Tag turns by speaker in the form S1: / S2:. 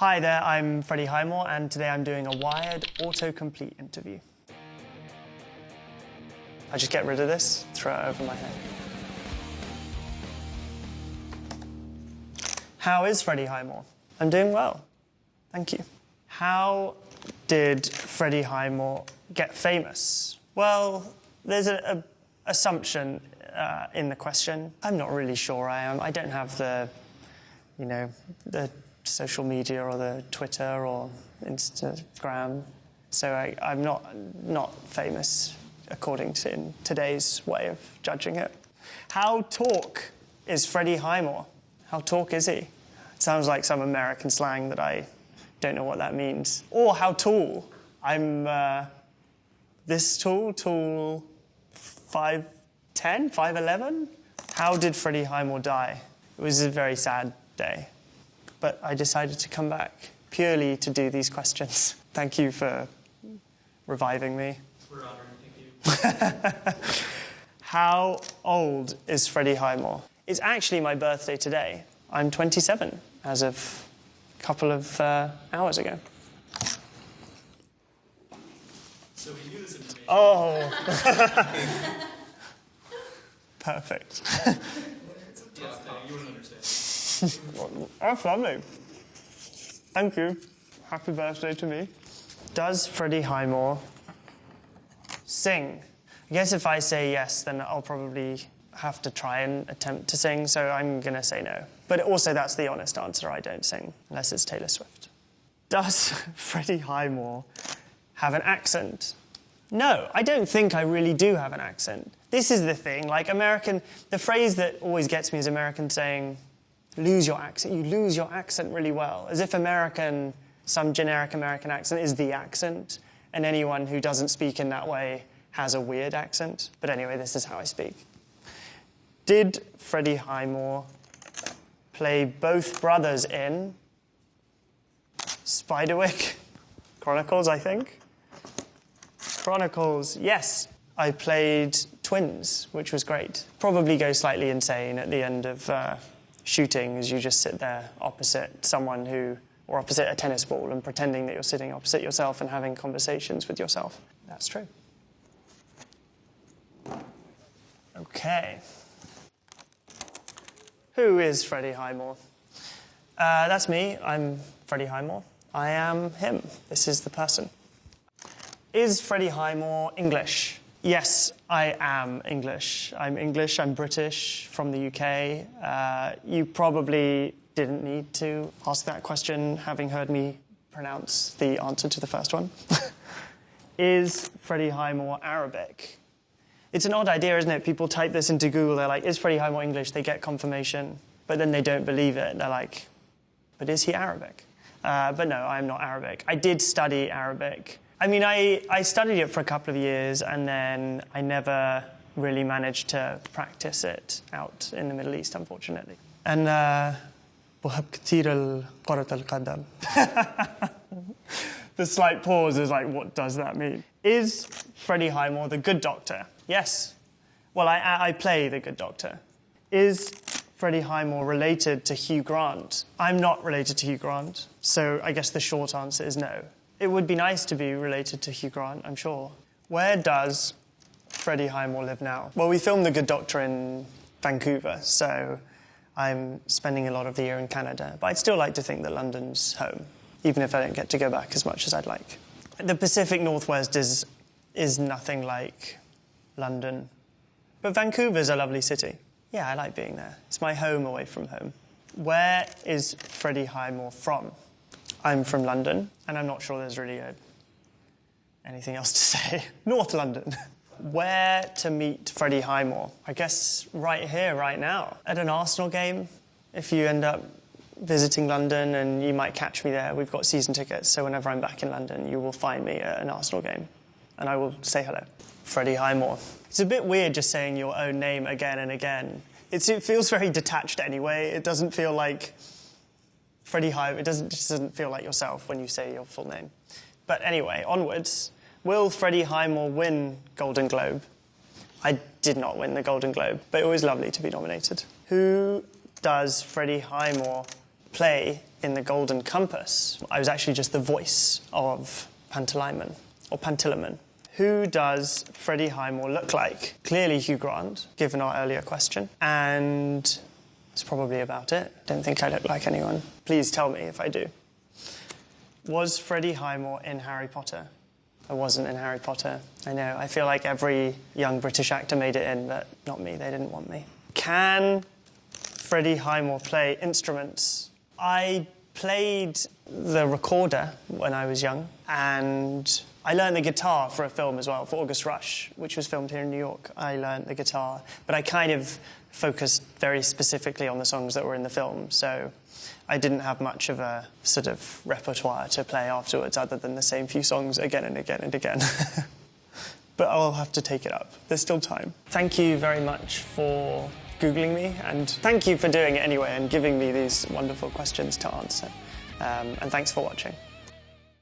S1: Hi there, I'm Freddie Highmore, and today I'm doing a Wired autocomplete interview. I just get rid of this, throw it over my head. How is Freddie Highmore? I'm doing well. Thank you. How did Freddie Highmore get famous? Well, there's an assumption uh, in the question. I'm not really sure I am. I don't have the, you know, the social media or the Twitter or Instagram. So I, am not, not famous according to today's way of judging it. How talk is Freddie Highmore? How talk is he? Sounds like some American slang that I don't know what that means. Or how tall? I'm uh, this tall, tall 5'10, 5'11? How did Freddie Highmore die? It was a very sad day but I decided to come back purely to do these questions. Thank you for reviving me.
S2: We're honored, thank you.
S1: How old is Freddie Highmore? It's actually my birthday today. I'm 27 as of a couple of uh, hours ago.
S2: So we knew this information.
S1: Oh. Perfect. That's lovely. Thank you. Happy birthday to me. Does Freddie Highmore sing? I guess if I say yes, then I'll probably have to try and attempt to sing, so I'm going to say no. But also, that's the honest answer I don't sing, unless it's Taylor Swift. Does Freddie Highmore have an accent? No, I don't think I really do have an accent. This is the thing, like American, the phrase that always gets me is American saying, lose your accent. You lose your accent really well, as if American, some generic American accent is the accent, and anyone who doesn't speak in that way has a weird accent. But anyway, this is how I speak. Did Freddie Highmore play both brothers in Spiderwick Chronicles, I think? Chronicles, yes. I played twins, which was great. Probably go slightly insane at the end of uh, shooting is you just sit there opposite someone who, or opposite a tennis ball and pretending that you're sitting opposite yourself and having conversations with yourself. That's true. Okay. Who is Freddie Highmore? Uh, that's me. I'm Freddie Highmore. I am him. This is the person. Is Freddie Highmore English? Yes, I am English. I'm English, I'm British, from the UK. Uh, you probably didn't need to ask that question, having heard me pronounce the answer to the first one. is Freddie Highmore Arabic? It's an odd idea, isn't it? People type this into Google, they're like, is Freddie Highmore English? They get confirmation, but then they don't believe it. They're like, but is he Arabic? Uh, but no, I'm not Arabic. I did study Arabic. I mean, I, I studied it for a couple of years and then I never really managed to practice it out in the Middle East, unfortunately. And uh, the slight pause is like, what does that mean? Is Freddie Highmore the good doctor? Yes. Well, I, I play the good doctor. Is Freddie Highmore related to Hugh Grant? I'm not related to Hugh Grant, so I guess the short answer is no. It would be nice to be related to Hugh Grant, I'm sure. Where does Freddie Highmore live now? Well, we filmed The Good Doctor in Vancouver, so I'm spending a lot of the year in Canada. But I'd still like to think that London's home, even if I don't get to go back as much as I'd like. The Pacific Northwest is, is nothing like London. But Vancouver's a lovely city. Yeah, I like being there. It's my home away from home. Where is Freddie Highmore from? I'm from London, and I'm not sure there's really a, anything else to say. North London. Where to meet Freddie Highmore? I guess right here, right now, at an Arsenal game. If you end up visiting London, and you might catch me there, we've got season tickets, so whenever I'm back in London, you will find me at an Arsenal game, and I will say hello. Freddie Highmore. It's a bit weird just saying your own name again and again. It's, it feels very detached anyway. It doesn't feel like Freddie Hive, it doesn't, just doesn't feel like yourself when you say your full name. But anyway, onwards. Will Freddie Highmore win Golden Globe? I did not win the Golden Globe, but it was lovely to be nominated. Who does Freddie Highmore play in The Golden Compass, I was actually just the voice of Pantalaimon, or Pantilimon. Who does Freddie Highmore look like? Clearly Hugh Grant, given our earlier question. And that's probably about it. Don't think I look like anyone. Please tell me if I do. Was Freddie Highmore in Harry Potter? I wasn't in Harry Potter. I know. I feel like every young British actor made it in, but not me. They didn't want me. Can Freddie Highmore play instruments? I played the recorder when I was young, and I learned the guitar for a film as well, for August Rush, which was filmed here in New York. I learned the guitar, but I kind of focused very specifically on the songs that were in the film, so I didn't have much of a sort of repertoire to play afterwards other than the same few songs again and again and again. but I'll have to take it up. There's still time. Thank you very much for Googling me, and thank you for doing it anyway and giving me these wonderful questions to answer. Um, and thanks for watching.